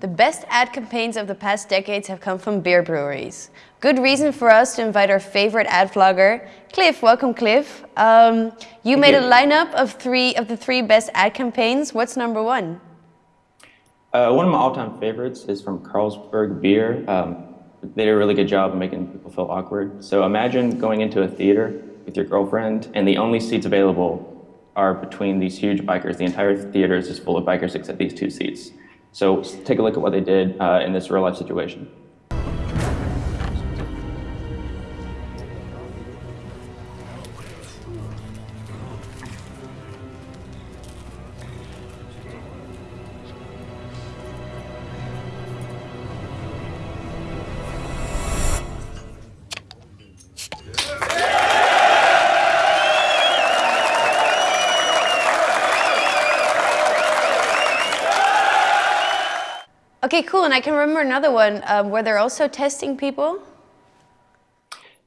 The best ad campaigns of the past decades have come from beer breweries. Good reason for us to invite our favorite ad vlogger, Cliff. Welcome, Cliff. Um, you Thank made you. a lineup of three of the three best ad campaigns. What's number one? Uh, one of my all-time favorites is from Carlsberg Beer. Um, they did a really good job of making people feel awkward. So imagine going into a theater with your girlfriend, and the only seats available are between these huge bikers. The entire theater is just full of bikers except these two seats. So take a look at what they did uh, in this real-life situation. Okay, cool. And I can remember another one um, where they're also testing people.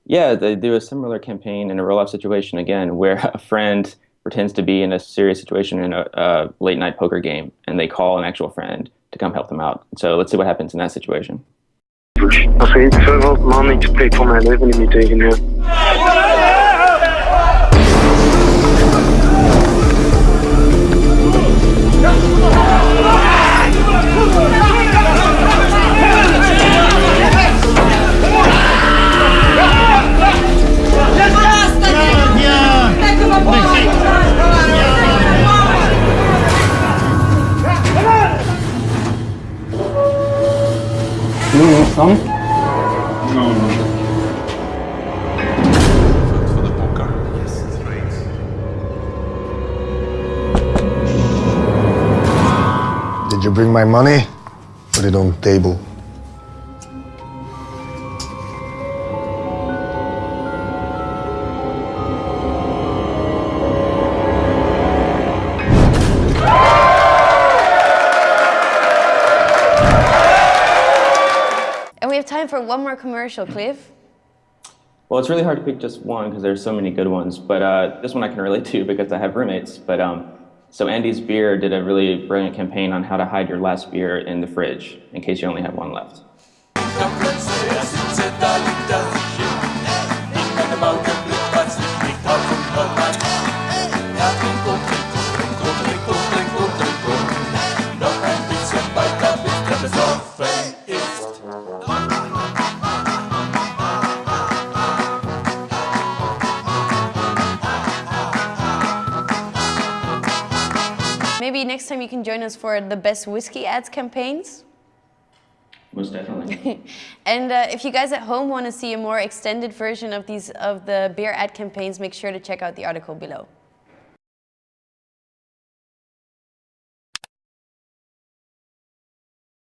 Yeah, they do a similar campaign in a real-life situation again, where a friend pretends to be in a serious situation in a, a late-night poker game, and they call an actual friend to come help them out. So let's see what happens in that situation. Als iets zoveel man, ik spreek voor mijn leven niet meer tegen u. for the poker. Yes, it's great. Did you bring my money? Put it on the table. Have time for one more commercial, Cliff. Well, it's really hard to pick just one because there's so many good ones, but uh, this one I can relate to because I have roommates. But um, so Andy's Beer did a really brilliant campaign on how to hide your last beer in the fridge in case you only have one left. Maybe next time you can join us for the best whiskey ads campaigns. Most definitely. And uh, if you guys at home want to see a more extended version of these of the beer ad campaigns, make sure to check out the article below.